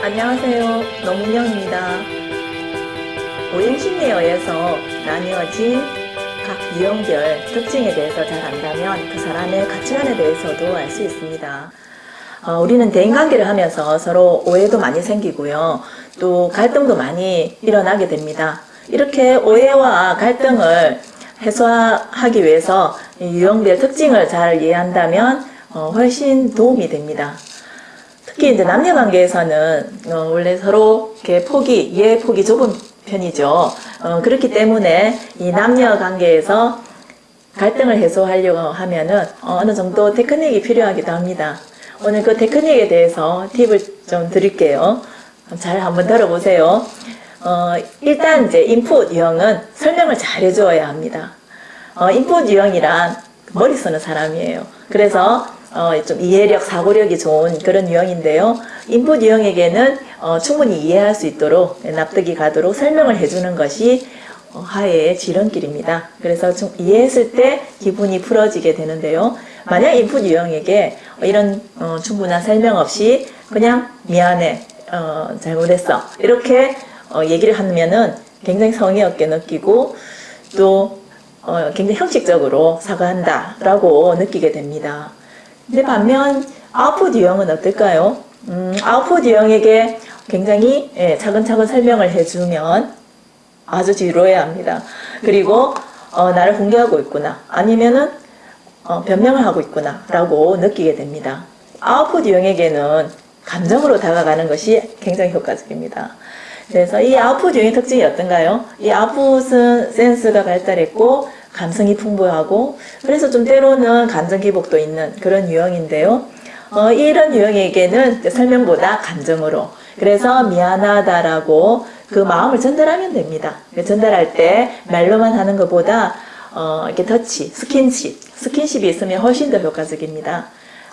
안녕하세요. 노문영입니다. 오행심리에 의해서 나뉘어진 각 유형별 특징에 대해서 잘 안다면 그 사람의 가치관에 대해서도 알 수 있습니다. 어, 우리는 대인관계를 하면서 서로 오해도 많이 생기고요. 또 갈등도 많이 일어나게 됩니다. 이렇게 오해와 갈등을 해소하기 위해서 유형별 특징을 잘 이해한다면 어, 훨씬 도움이 됩니다. 특히 이제 남녀 관계에서는 어, 원래 서로 이렇게 폭이 이해 폭이 좁은 편이죠. 어, 그렇기 때문에 이 남녀 관계에서 갈등을 해소하려고 하면은 어, 어느 정도 테크닉이 필요하기도 합니다. 오늘 그 테크닉에 대해서 팁을 좀 드릴게요. 잘 한번 들어보세요. 어, 일단 이제 인풋 유형은 설명을 잘 해줘야 합니다. 어, 인풋 유형이란 머리 쓰는 사람이에요. 그래서 어, 좀 이해력, 사고력이 좋은 그런 유형인데요. 인풋 유형에게는 어, 충분히 이해할 수 있도록 납득이 가도록 설명을 해주는 것이 어, 하해의 지름길입니다. 그래서 좀 이해했을 때 기분이 풀어지게 되는데요. 만약 인풋 유형에게 이런 어, 충분한 설명 없이 그냥 미안해, 어, 잘못했어 이렇게 어, 얘기를 하면은 굉장히 성의 없게 느끼고 또 어, 굉장히 형식적으로 사과한다 라고 느끼게 됩니다. 근데 반면 아웃풋 유형은 어떨까요? 음, 아웃풋 유형에게 굉장히 예, 차근차근 설명을 해주면 아주 지루해야 합니다. 그리고 어, 나를 공개하고 있구나 아니면은 어, 변명을 하고 있구나 라고 느끼게 됩니다. 아웃풋 유형에게는 감정으로 다가가는 것이 굉장히 효과적입니다. 그래서 이 아웃풋 유형의 특징이 어떤가요? 이 아웃풋은 센스가 발달했고 감성이 풍부하고 그래서 좀 때로는 감정 기복도 있는 그런 유형인데요. 어, 이런 유형에게는 설명보다 감정으로 그래서 미안하다라고 그 마음을 전달하면 됩니다. 전달할 때 말로만 하는 것보다 어, 이렇게 터치, 스킨십, 스킨십이 있으면 훨씬 더 효과적입니다.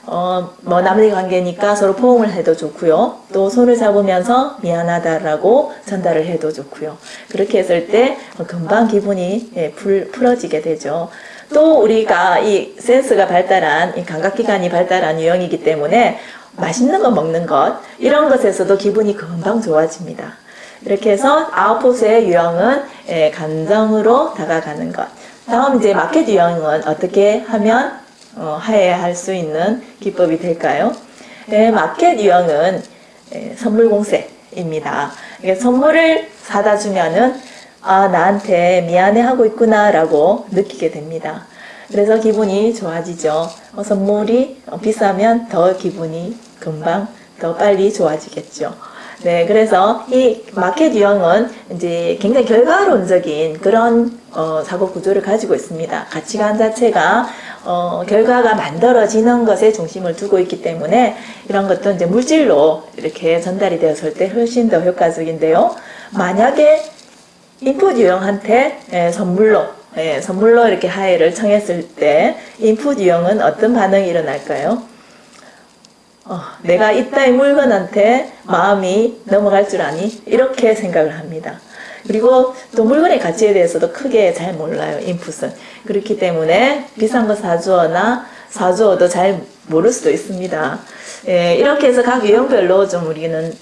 어, 뭐 남녀 관계니까 서로 포옹을 해도 좋고요. 또 손을 잡으면서 미안하다라고 전달을 해도 좋고요. 그렇게 했을 때 금방 기분이 예, 풀, 풀어지게 되죠. 또 우리가 이 센스가 발달한 이 감각기관이 발달한 유형이기 때문에 맛있는 거 먹는 것 이런 것에서도 기분이 금방 좋아집니다. 이렇게 해서 아웃풋의 유형은 예, 감정으로 다가가는 것. 다음 이제 마켓 유형은 어떻게 하면 어, 하해할 수 있는 기법이 될까요? 네, 마켓 유형은 예, 선물 공세입니다. 선물을 사다 주면은 아 나한테 미안해하고 있구나 라고 느끼게 됩니다. 그래서 기분이 좋아지죠. 어, 선물이 비싸면 더 기분이 금방 더 빨리 좋아지겠죠. 네, 그래서 이 마켓 유형은 이제 굉장히 결과론적인 그런 어, 사고 구조를 가지고 있습니다. 가치관 자체가 어, 결과가 만들어지는 것에 중심을 두고 있기 때문에 이런 것도 이제 물질로 이렇게 전달이 되었을 때 훨씬 더 효과적인데요. 만약에 인풋 유형한테 예, 선물로 예, 선물로 이렇게 하해를 청했을 때 인풋 유형은 어떤 반응이 일어날까요? 어, 내가 이따의 물건한테 마음이 넘어갈 줄 아니? 이렇게 생각을 합니다. 그리고 또 물건의 가치에 대해서도 크게 잘 몰라요. 인풋은. 그렇기 때문에 비싼 거 사주어나 사주어도 잘 모를 수도 있습니다. 예, 이렇게 해서 각 유형별로 좀 우리는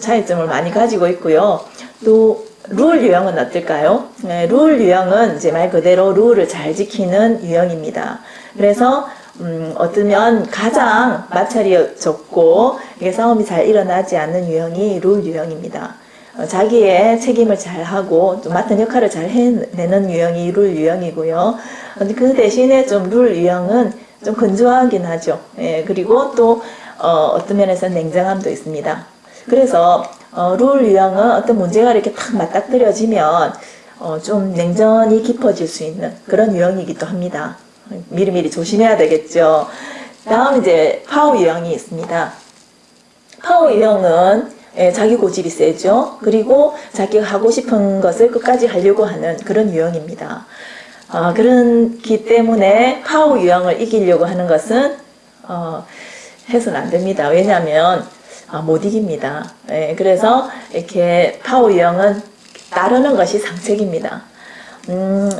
차이점을 많이 가지고 있고요. 또 룰 유형은 어떨까요? 네, 룰 유형은 이제 말 그대로 룰을 잘 지키는 유형입니다. 그래서 음, 어쩌면 가장 마찰이 적고 이게 싸움이 잘 일어나지 않는 유형이 룰 유형입니다. 어, 자기의 책임을 잘 하고 좀 맡은 역할을 잘 해내는 유형이 룰 유형이고요. 그 대신에 좀 룰 유형은 좀 건조하긴 하죠. 예, 그리고 또 어떤 면에서는 냉정함도 있습니다. 그래서 어, 룰 유형은 어떤 문제가 이렇게 탁 맞닥뜨려지면 어, 좀 냉전이 깊어질 수 있는 그런 유형이기도 합니다. 미리미리 조심해야 되겠죠. 다음 이제 파워 유형이 있습니다. 파워 유형은 예, 자기 고집이 세죠. 그리고 자기가 하고 싶은 것을 끝까지 하려고 하는 그런 유형입니다. 어, 그렇기 때문에 파워 유형을 이기려고 하는 것은 어, 해서는 안 됩니다. 왜냐하면 어, 못 이깁니다. 예, 그래서 이렇게 파워 유형은 따르는 것이 상책입니다. 음,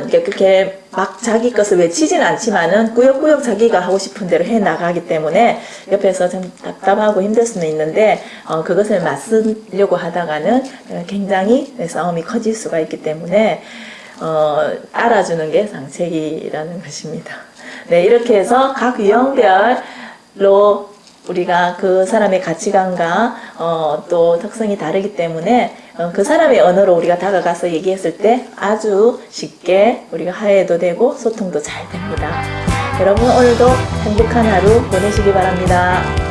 이렇게 그렇게 막 자기 것을 외치진 않지만은 꾸역꾸역 자기가 하고 싶은 대로 해 나가기 때문에 옆에서 좀 답답하고 힘들 수는 있는데 어, 그것을 맞서려고 하다가는 굉장히 싸움이 커질 수가 있기 때문에 어, 알아주는 게 상책이라는 것입니다. 네, 이렇게 해서 각 유형별로 우리가 그 사람의 가치관과 어, 또 특성이 다르기 때문에 어, 그 사람의 언어로 우리가 다가가서 얘기했을 때 아주 쉽게 우리가 화해도 되고 소통도 잘 됩니다. 여러분 오늘도 행복한 하루 보내시기 바랍니다.